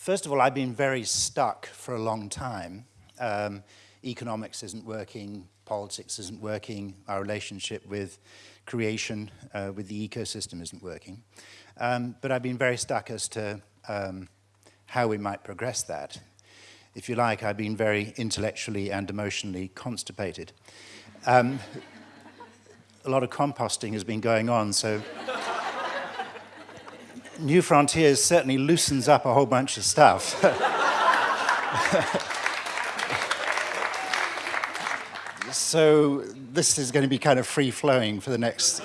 First of all, I've been very stuck for a long time. Um, economics isn't working, politics isn't working, our relationship with creation, uh, with the ecosystem isn't working. Um, but I've been very stuck as to um, how we might progress that. If you like, I've been very intellectually and emotionally constipated. Um, a lot of composting has been going on, so New Frontiers certainly loosens up a whole bunch of stuff. so this is going to be kind of free-flowing for the next...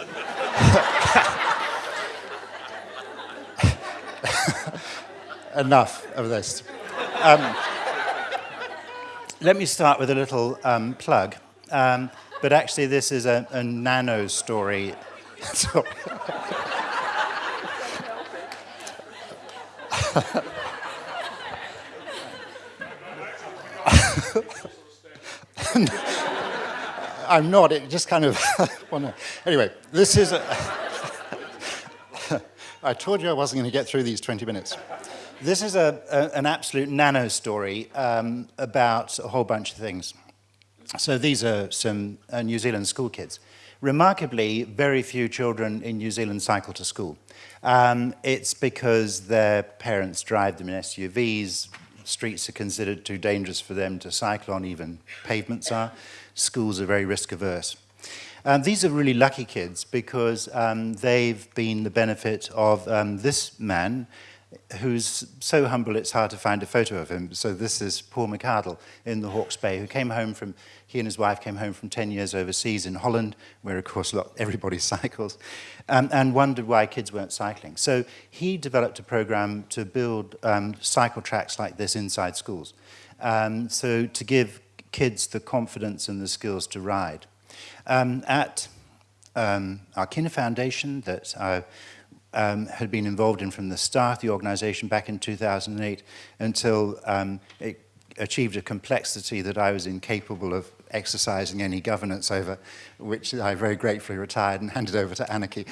Enough of this. Um, let me start with a little um, plug. Um, but actually, this is a, a nano story. I'm not, it just kind of, anyway, this is, a, I told you I wasn't going to get through these 20 minutes. This is a, a an absolute nano story um, about a whole bunch of things. So these are some uh, New Zealand school kids. Remarkably, very few children in New Zealand cycle to school. Um, it's because their parents drive them in SUVs, streets are considered too dangerous for them to cycle on, even pavements are. Schools are very risk averse. Um, these are really lucky kids because um, they've been the benefit of um, this man who's so humble it's hard to find a photo of him. So this is Paul McArdle in the Hawke's Bay, who came home from, he and his wife came home from 10 years overseas in Holland, where of course lot, everybody cycles, um, and wondered why kids weren't cycling. So he developed a program to build um, cycle tracks like this inside schools. Um, so to give kids the confidence and the skills to ride. Um, at um, Akina Foundation that uh, um, had been involved in from the start, the organization back in 2008, until um, it achieved a complexity that I was incapable of exercising any governance over, which I very gratefully retired and handed over to Anarchy.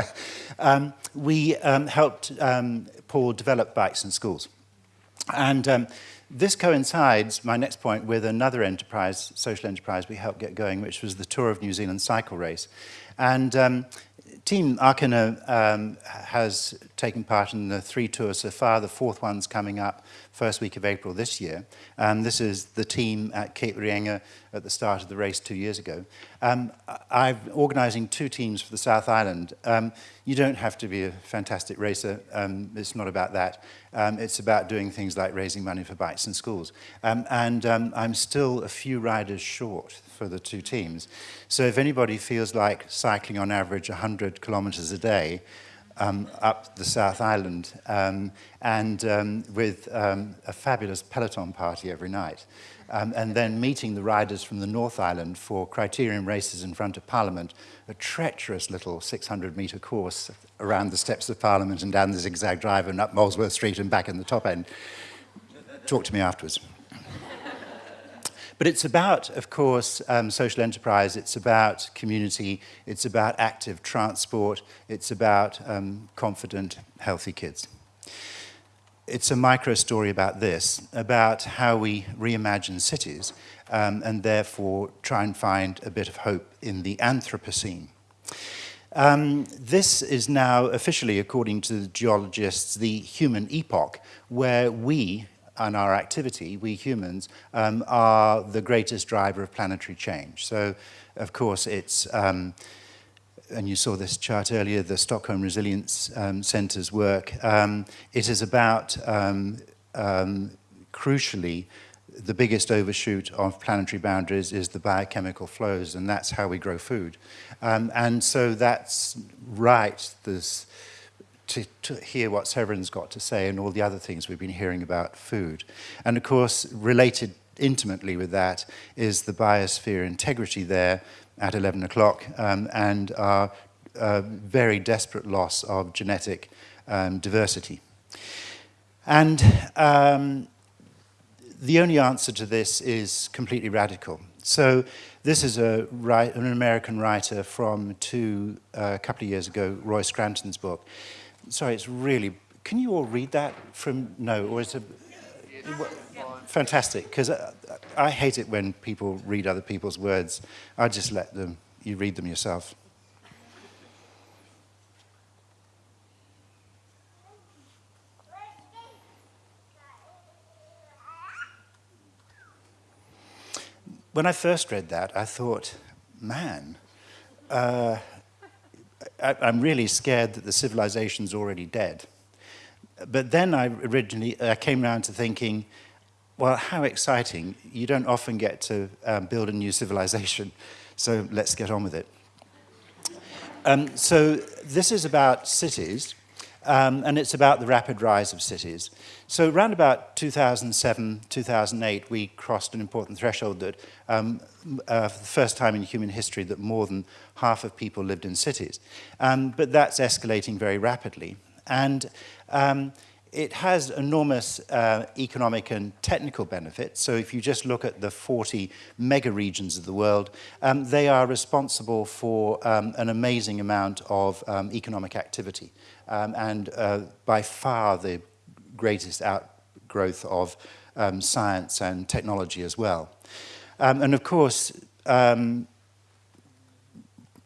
um, we um, helped um, Paul develop bikes in schools. And um, this coincides, my next point, with another enterprise, social enterprise we helped get going, which was the Tour of New Zealand cycle race. And um, Team Akina um, has taken part in the three tours so far. The fourth one's coming up first week of April this year. Um, this is the team at Cape Reinga at the start of the race two years ago. Um, I'm organising two teams for the South Island. Um, you don't have to be a fantastic racer. Um, it's not about that. Um, it's about doing things like raising money for bikes in schools. Um, and um, I'm still a few riders short for the two teams. So if anybody feels like cycling on average 100 kilometers a day um, up the South Island um, and um, with um, a fabulous peloton party every night. Um, and then meeting the riders from the North Island for criterion races in front of Parliament, a treacherous little 600 metre course around the steps of Parliament and down the zigzag drive and up Molesworth Street and back in the top end. Talk to me afterwards. But it's about, of course, um, social enterprise, it's about community, it's about active transport, it's about um, confident, healthy kids. It's a micro story about this, about how we reimagine cities um, and therefore try and find a bit of hope in the Anthropocene. Um, this is now officially, according to the geologists, the human epoch, where we, and our activity, we humans, um, are the greatest driver of planetary change. So, of course, it's, um, and you saw this chart earlier, the Stockholm Resilience um, Centre's work, um, it is about, um, um, crucially, the biggest overshoot of planetary boundaries is the biochemical flows, and that's how we grow food. Um, and so that's right, this to, to hear what Severin's got to say and all the other things we've been hearing about food. And of course, related intimately with that is the biosphere integrity there at 11 o'clock um, and our uh, very desperate loss of genetic um, diversity. And um, the only answer to this is completely radical. So this is a, an American writer from two, uh, a couple of years ago, Roy Scranton's book sorry, it's really can you all read that from, no, or is it, fantastic, because I, I hate it when people read other people's words. I just let them, you read them yourself. When I first read that, I thought, man, uh, I, I'm really scared that the civilization's already dead. But then I originally I came around to thinking, well, how exciting. You don't often get to um, build a new civilization, so let's get on with it. Um, so this is about cities. Um, and it's about the rapid rise of cities. So around about 2007, 2008, we crossed an important threshold that um, uh, for the first time in human history that more than half of people lived in cities. Um, but that's escalating very rapidly. And um, it has enormous uh, economic and technical benefits. So if you just look at the 40 mega regions of the world, um, they are responsible for um, an amazing amount of um, economic activity um, and uh, by far the greatest outgrowth of um, science and technology as well. Um, and of course,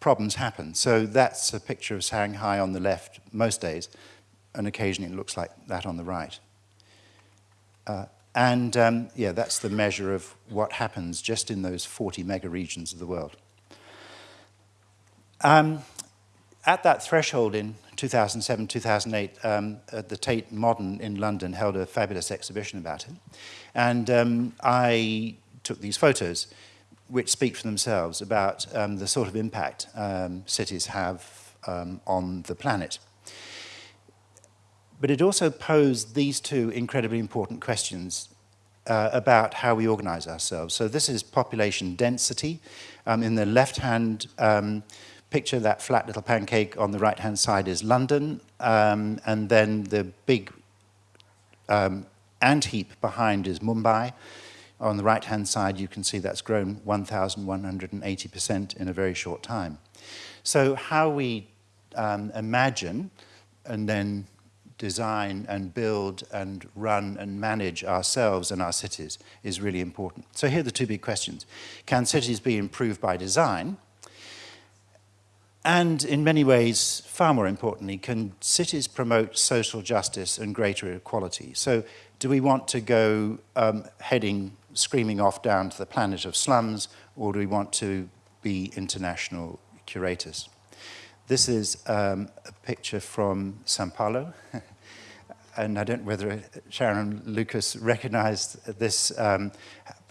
problems happen. So that's a picture of Shanghai on the left most days, and occasionally it looks like that on the right. Uh, and um, yeah, that's the measure of what happens just in those 40 mega regions of the world. Um, at that threshold in 2007, 2008, um, the Tate Modern in London held a fabulous exhibition about it. And um, I took these photos, which speak for themselves about um, the sort of impact um, cities have on the planet. But it also posed these two incredibly important questions uh, about how we organize ourselves. So this is population density. Um, in the left-hand um, picture, that flat little pancake on the right-hand side is London, um, and then the big um, ant heap behind is Mumbai. On the right-hand side, you can see that's grown 1,180% in a very short time. So how we um, imagine and then design and build and run and manage ourselves and our cities is really important. So here are the two big questions. Can cities be improved by design? And in many ways, far more importantly, can cities promote social justice and greater equality? So do we want to go um, heading screaming off down to the planet of slums, or do we want to be international curators? This is um, a picture from Sao Paulo. and I don't know whether Sharon Lucas recognized this, um,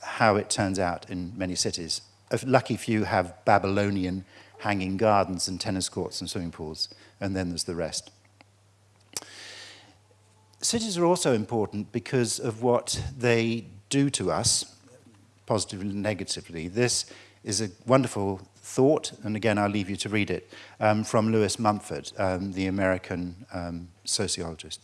how it turns out in many cities. A lucky few have Babylonian hanging gardens and tennis courts and swimming pools, and then there's the rest. Cities are also important because of what they do to us, positively and negatively. This is a wonderful thought, and again, I'll leave you to read it, um, from Lewis Mumford, um, the American um, sociologist.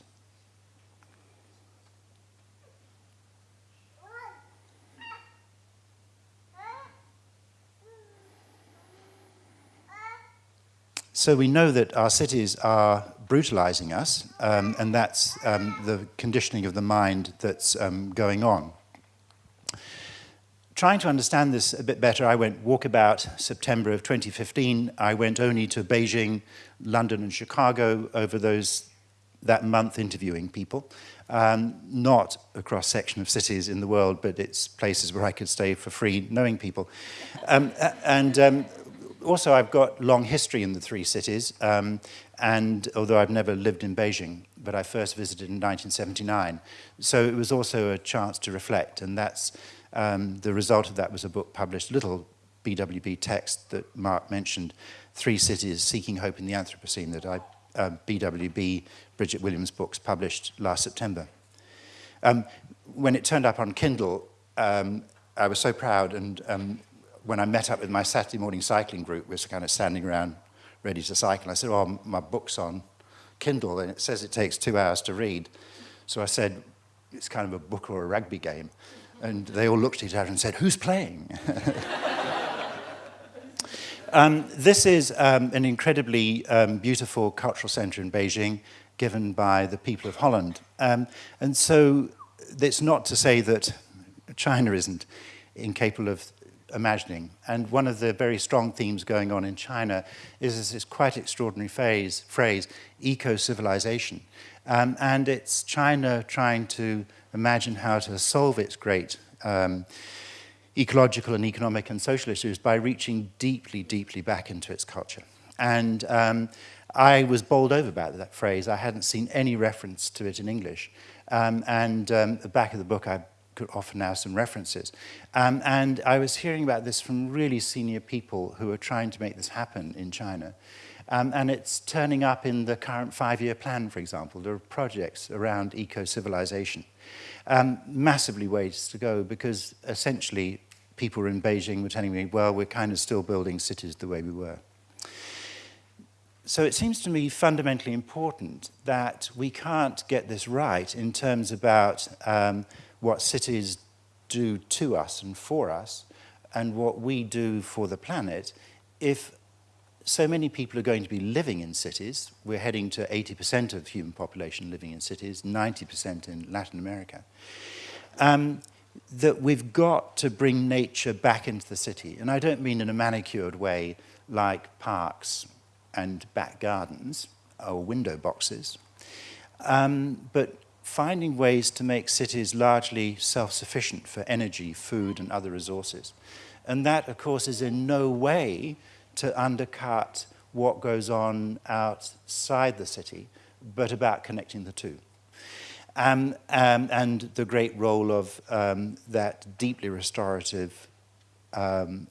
So we know that our cities are brutalizing us, um, and that's um, the conditioning of the mind that's um, going on trying to understand this a bit better, I went walkabout September of 2015. I went only to Beijing, London, and Chicago over those that month interviewing people. Um, not a cross-section of cities in the world, but it's places where I could stay for free knowing people. Um, and um, also I've got long history in the three cities, um, and although I've never lived in Beijing, but I first visited in 1979. So it was also a chance to reflect, and that's um, the result of that was a book published, little BWB text that Mark mentioned, Three Cities Seeking Hope in the Anthropocene, that I, uh, BWB, Bridget Williams' books, published last September. Um, when it turned up on Kindle, um, I was so proud, and um, when I met up with my Saturday morning cycling group, we were kind of standing around ready to cycle. I said, oh, my book's on Kindle, and it says it takes two hours to read. So I said, it's kind of a book or a rugby game. And they all looked at each other and said, who's playing? um, this is um, an incredibly um, beautiful cultural center in Beijing. given by the people of Holland. Um, and so it's not to say that China isn't incapable of imagining. And one of the very strong themes going on in China is this quite extraordinary phase, phrase, eco-civilization. Um, and it's China trying to imagine how to solve its great um, ecological and economic and social issues by reaching deeply, deeply back into its culture. And um, I was bowled over by that phrase. I hadn't seen any reference to it in English. Um, and um, the back of the book, I could offer now some references. Um, and I was hearing about this from really senior people who are trying to make this happen in China. Um, and it's turning up in the current five-year plan, for example. There are projects around eco-civilization. Um, massively ways to go because essentially people in Beijing were telling me, well, we're kind of still building cities the way we were. So it seems to me fundamentally important that we can't get this right in terms about um, what cities do to us and for us and what we do for the planet if so many people are going to be living in cities. We're heading to 80% of human population living in cities, 90% in Latin America. Um, that we've got to bring nature back into the city. And I don't mean in a manicured way like parks and back gardens or window boxes, um, but finding ways to make cities largely self-sufficient for energy, food, and other resources. And that, of course, is in no way to undercut what goes on outside the city, but about connecting the two. Um, um, and the great role of um, that deeply restorative um,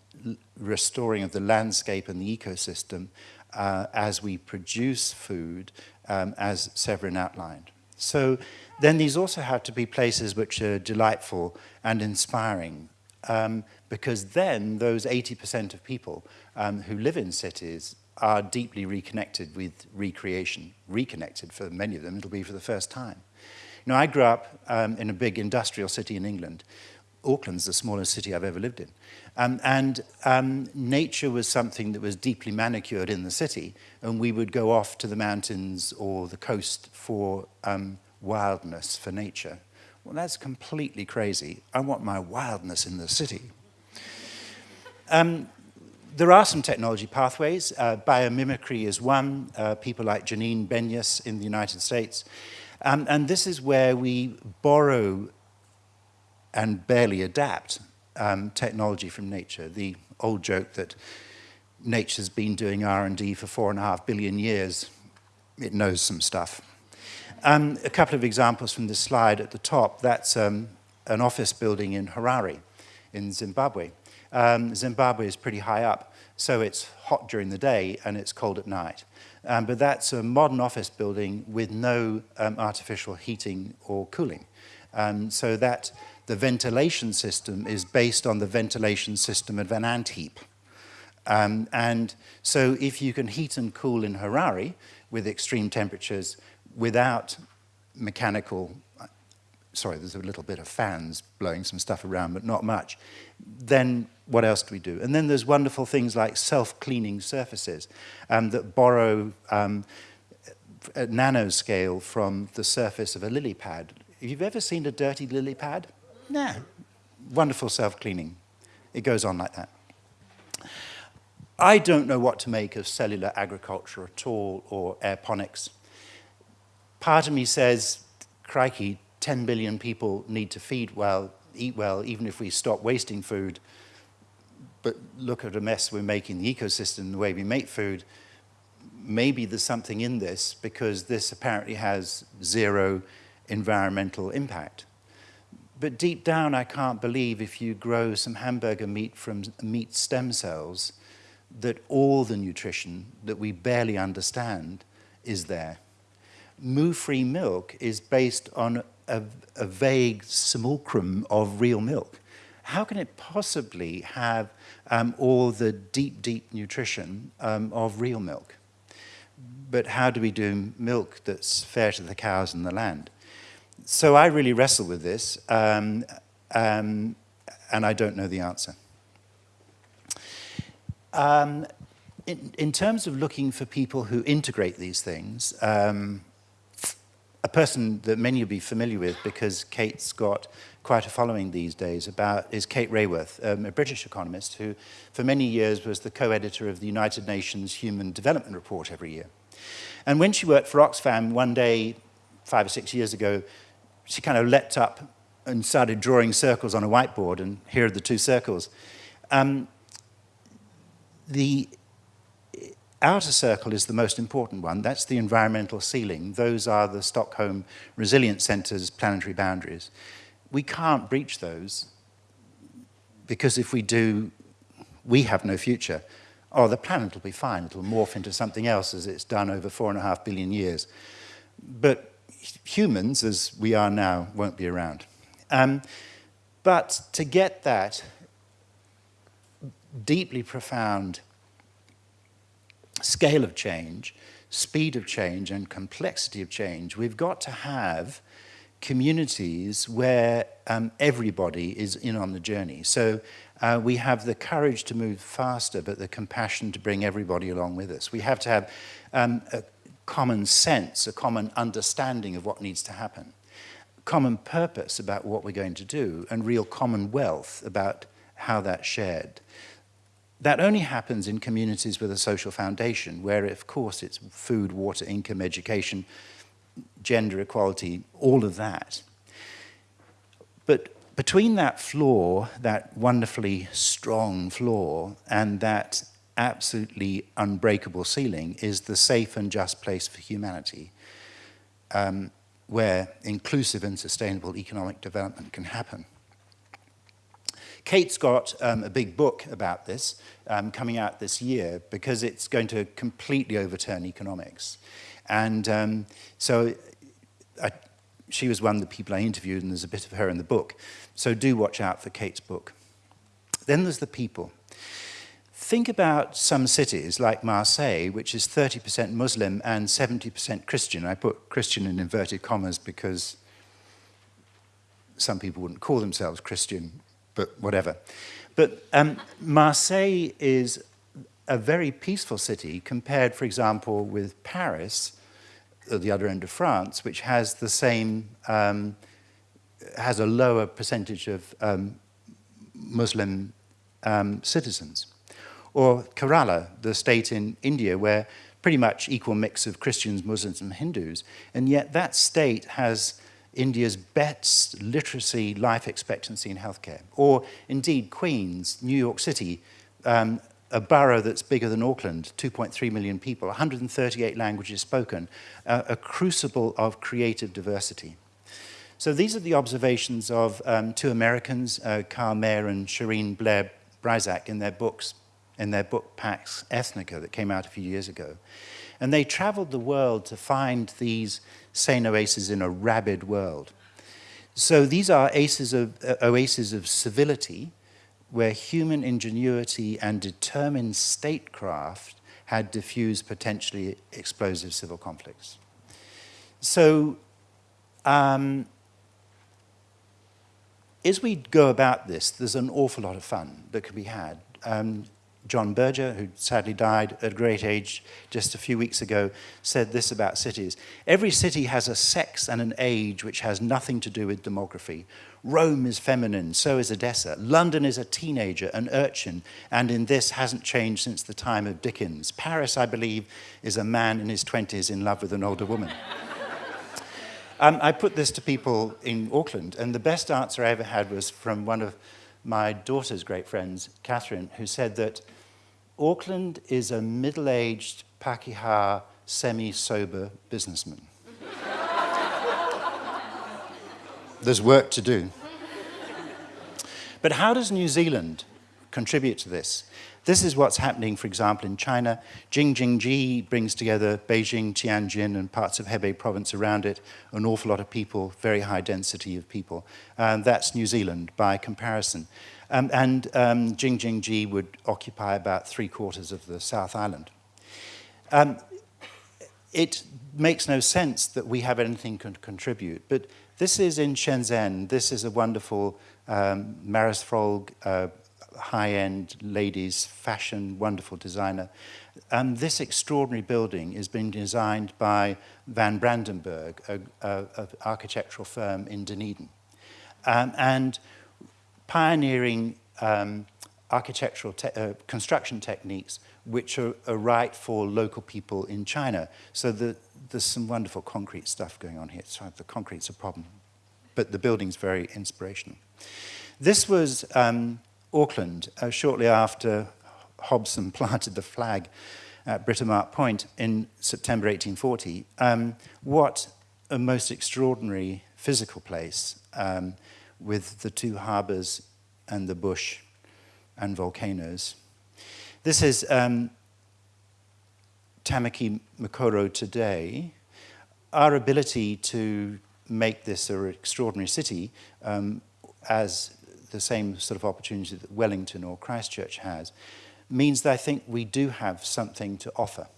restoring of the landscape and the ecosystem uh, as we produce food, um, as Severin outlined. So then these also have to be places which are delightful and inspiring um, because then those 80% of people um, who live in cities are deeply reconnected with recreation, reconnected for many of them, it'll be for the first time. You know, I grew up um, in a big industrial city in England Auckland's the smallest city I've ever lived in. Um, and um, nature was something that was deeply manicured in the city, and we would go off to the mountains or the coast for um, wildness, for nature. Well, that's completely crazy. I want my wildness in the city. Um, there are some technology pathways. Uh, biomimicry is one. Uh, people like Janine Benyus in the United States. Um, and this is where we borrow and barely adapt um, technology from nature. The old joke that nature's been doing R&D for four and a half billion years, it knows some stuff. Um, a couple of examples from this slide at the top. That's um, an office building in Harare in Zimbabwe. Um, Zimbabwe is pretty high up, so it's hot during the day and it's cold at night. Um, but that's a modern office building with no um, artificial heating or cooling. So that the ventilation system is based on the ventilation system of an ant heap. Um, and so if you can heat and cool in Harare with extreme temperatures without mechanical, sorry, there's a little bit of fans blowing some stuff around, but not much, then what else do we do? And then there's wonderful things like self-cleaning surfaces um, that borrow um, nanoscale from the surface of a lily pad. If you've ever seen a dirty lily pad, no. Wonderful self-cleaning. It goes on like that. I don't know what to make of cellular agriculture at all or aeroponics. Part of me says, crikey, 10 billion people need to feed well, eat well, even if we stop wasting food. But look at the mess we're making the ecosystem, the way we make food. Maybe there's something in this because this apparently has zero environmental impact. But deep down, I can't believe if you grow some hamburger meat from meat stem cells, that all the nutrition that we barely understand is there. Moo-free milk is based on a, a vague simulacrum of real milk. How can it possibly have um, all the deep, deep nutrition um, of real milk? But how do we do milk that's fair to the cows and the land? So I really wrestle with this, um, um, and I don't know the answer. Um, in, in, terms of looking for people who integrate these things, um, a person that many will be familiar with because Kate's got quite a following these days about is Kate Raworth, um, a British economist who for many years was the co-editor of the United Nations Human Development Report every year. And when she worked for Oxfam one day, five or six years ago, she kind of leapt up and started drawing circles on a whiteboard, and here are the two circles. Um, the outer circle is the most important one. That's the environmental ceiling. Those are the Stockholm Resilience Centre's planetary boundaries. We can't breach those because if we do, we have no future. Oh, the planet will be fine. It'll morph into something else as it's done over four and a half billion years. But humans, as we are now, won't be around. Um, but to get that deeply profound scale of change, speed of change, and complexity of change, we've got to have communities where um, everybody is in on the journey. So uh, we have the courage to move faster, but the compassion to bring everybody along with us. We have to have um, a common sense, a common understanding of what needs to happen, common purpose about what we're going to do, and real common wealth about how that's shared. That only happens in communities with a social foundation, where, of course, it's food, water, income, education, gender equality, all of that. But between that floor, that wonderfully strong floor, and that absolutely unbreakable ceiling is the safe and just place for humanity, um, where inclusive and sustainable economic development can happen. Kate's got um, a big book about this um, coming out this year because it's going to completely overturn economics. And um, so I, she was one of the people I interviewed and there's a bit of her in the book. So do watch out for Kate's book. Then there's the people. Think about some cities like Marseille, which is 30% Muslim and 70% Christian. I put Christian in inverted commas because some people wouldn't call themselves Christian but whatever. But um, Marseille is a very peaceful city compared, for example, with Paris, at the other end of France, which has the same, um, has a lower percentage of um, Muslim um, citizens. Or Kerala, the state in India, where pretty much equal mix of Christians, Muslims, and Hindus, and yet that state has India's best literacy life expectancy and healthcare. Or indeed, Queens, New York City, um, a borough that's bigger than Auckland, 2.3 million people, 138 languages spoken, uh, a crucible of creative diversity. So these are the observations of um, two Americans, uh, Karl Meyer and Shareen Blair Brysac, in their books, in their book Pax Ethnica that came out a few years ago. And they traveled the world to find these sane oases in a rabid world. So these are oases of, uh, oases of civility where human ingenuity and determined statecraft had diffused potentially explosive civil conflicts. So um, as we go about this, there's an awful lot of fun that can be had. Um, John Berger, who sadly died at a great age just a few weeks ago, said this about cities. Every city has a sex and an age which has nothing to do with demography. Rome is feminine, so is Odessa. London is a teenager, an urchin, and in this hasn't changed since the time of Dickens. Paris, I believe, is a man in his 20s in love with an older woman. um, I put this to people in Auckland, and the best answer I ever had was from one of my daughter's great friends, Catherine, who said that Auckland is a middle-aged Pakeha semi-sober businessman. There's work to do. But how does New Zealand contribute to this? This is what's happening, for example, in China. Jing-Jin-Ji brings together Beijing, Tianjin, and parts of Hebei province around it, an awful lot of people, very high density of people. And that's New Zealand by comparison. Um, and um, Jing-Jin-Ji would occupy about three quarters of the South Island. Um, it makes no sense that we have anything to contribute, but this is in Shenzhen. This is a wonderful um, Marisfrolg uh, high-end ladies, fashion, wonderful designer. And this extraordinary building is being designed by Van Brandenburg, an architectural firm in Dunedin. Um, and pioneering um, architectural te uh, construction techniques which are, are, right for local people in China. So the, there's some wonderful concrete stuff going on here. So the concrete's a problem, but the building's very inspirational. This was um, Auckland uh, shortly after Hobson planted the flag at Britomart Point in September 1840. Um, what a most extraordinary physical place um, with the two harbours and the bush and volcanoes. This is um, Tamaki Makoro today. Our ability to make this an extraordinary city um, as the same sort of opportunity that Wellington or Christchurch has means that I think we do have something to offer.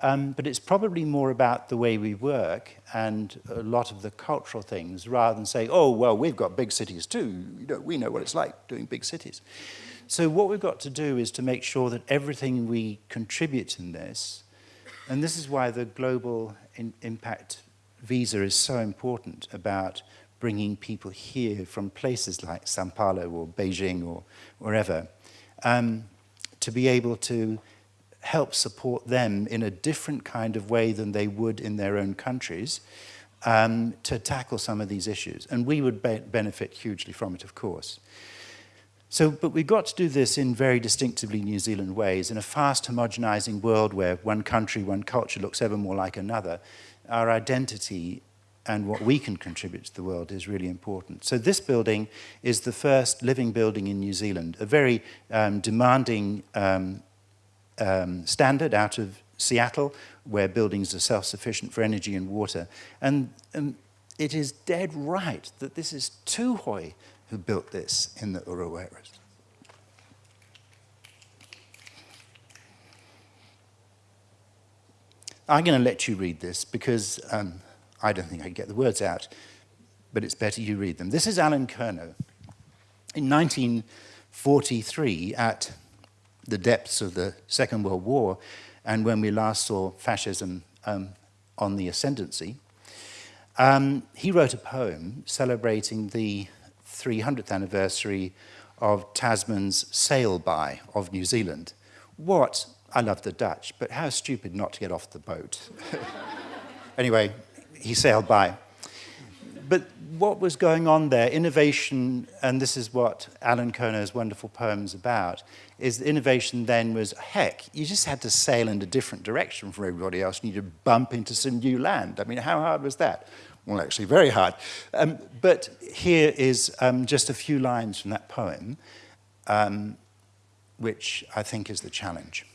Um, but it's probably more about the way we work and a lot of the cultural things rather than say, oh, well, we've got big cities too. You know, we know what it's like doing big cities. So what we've got to do is to make sure that everything we contribute in this, and this is why the global in impact visa is so important about bringing people here from places like Sao Paulo or Beijing or wherever, um, to be able to help support them in a different kind of way than they would in their own countries um, to tackle some of these issues. And we would be benefit hugely from it, of course. So, but we've got to do this in very distinctively New Zealand ways. In a fast homogenizing world where one country, one culture looks ever more like another, our identity and what we can contribute to the world is really important. So this building is the first living building in New Zealand, a very um, demanding um, um, standard out of Seattle, where buildings are self-sufficient for energy and water. And and it is dead right that this is Tuhoi who built this in the Uruweras. I'm going to let you read this because um, I don't think I can get the words out, but it's better you read them. This is Alan Kernow. In 1943, at the depths of the Second World War, and when we last saw fascism um, on the ascendancy, um, he wrote a poem celebrating the 300th anniversary of Tasman's sail-by of New Zealand. What, I love the Dutch, but how stupid not to get off the boat. anyway, he sailed by. But what was going on there, innovation, and this is what Allen Curnow's wonderful poem's about, is innovation then was, heck, you just had to sail in a different direction from everybody else and you to bump into some new land. I mean, how hard was that? well, actually very hard. Um, but here is um, just a few lines from that poem, um, which I think is the challenge.